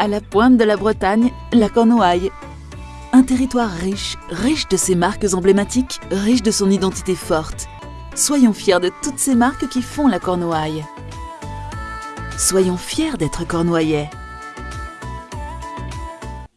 À la pointe de la Bretagne, la Cornouaille. Un territoire riche, riche de ses marques emblématiques, riche de son identité forte. Soyons fiers de toutes ces marques qui font la Cornouaille. Soyons fiers d'être cornouaillais.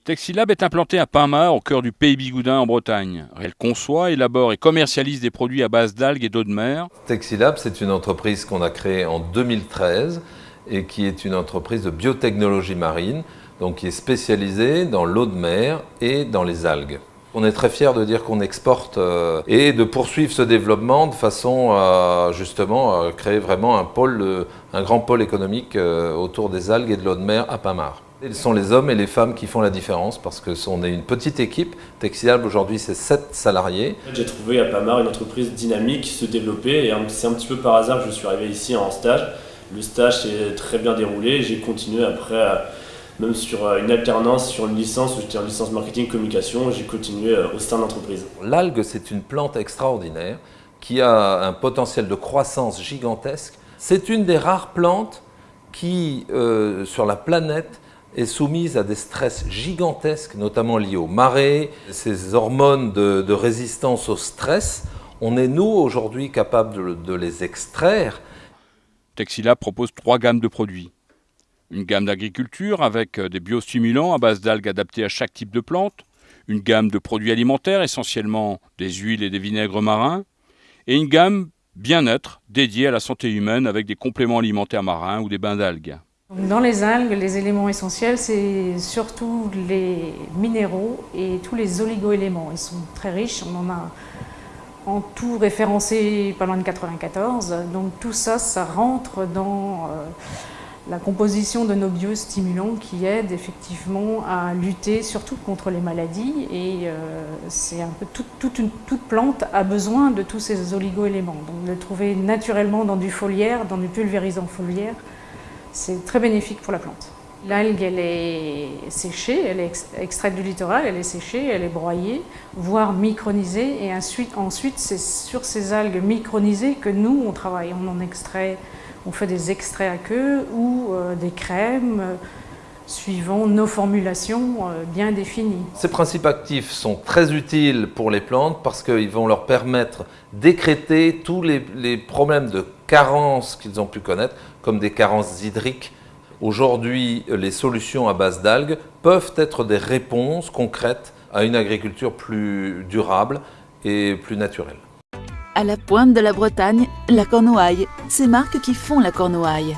Texilab est implanté à Pinmar, au cœur du pays bigoudin en Bretagne. Elle conçoit, élabore et commercialise des produits à base d'algues et d'eau de mer. Texilab, c'est une entreprise qu'on a créée en 2013 et qui est une entreprise de biotechnologie marine, donc qui est spécialisée dans l'eau de mer et dans les algues. On est très fiers de dire qu'on exporte euh, et de poursuivre ce développement de façon à justement créer vraiment un, pôle, un grand pôle économique euh, autour des algues et de l'eau de mer à Pamar. Ce sont les hommes et les femmes qui font la différence parce que on est une petite équipe. Texilab aujourd'hui c'est 7 salariés. J'ai trouvé à Pamar une entreprise dynamique se développer et c'est un petit peu par hasard que je suis arrivé ici en stage. Le stage s'est très bien déroulé. J'ai continué après, même sur euh, une alternance, sur une licence où j'étais en licence marketing communication, j'ai continué euh, au sein de l'entreprise. L'algue, c'est une plante extraordinaire qui a un potentiel de croissance gigantesque. C'est une des rares plantes qui, euh, sur la planète, est soumise à des stress gigantesques, notamment liés aux marées, ces hormones de, résistance au stress. On est, nous, aujourd'hui, capables de les extraire Texila propose trois gammes de produits. Une gamme d'agriculture avec euh, des biostimulants à base d'algues adaptés à chaque type de plante, une gamme de produits alimentaires, essentiellement des huiles et des vinaigres marins, et une gamme bien-être dédiée à la santé humaine avec des compléments alimentaires marins ou des bains d'algues. Dans les algues, les éléments essentiels, c'est surtout les minéraux et tous les oligoéléments. Ils sont très riches, on en a en tout référencé loin de 94. Donc tout ça, ça rentre dans euh, la composition de nos biostimulants qui aident effectivement à lutter surtout contre les maladies. Et euh, c'est un peu toute, plante a besoin de tous ces oligoéléments. Donc de le trouver naturellement dans du foliaire, dans du pulvérisant foliaire, c'est très bénéfique pour la plante. L'algue, elle est séchée, elle est extraite du littoral, elle est séchée, elle est broyée, voire micronisée. Et ensuite, c'est sur ces algues micronisées que nous, on travaille. On en extrait, on fait des extraits à queue ou euh, des crèmes, euh, suivant nos formulations euh, bien définies. Ces principes actifs sont très utiles pour les plantes parce qu'ils vont leur permettre d'écréter tous les, problèmes de carence qu'ils ont pu connaître, comme des carences hydriques, Aujourd'hui, les solutions à base d'algues peuvent être des réponses concrètes à une agriculture plus durable et plus naturelle. À la pointe de la Bretagne, la Cornouaille, ces marques qui font la Cornouaille.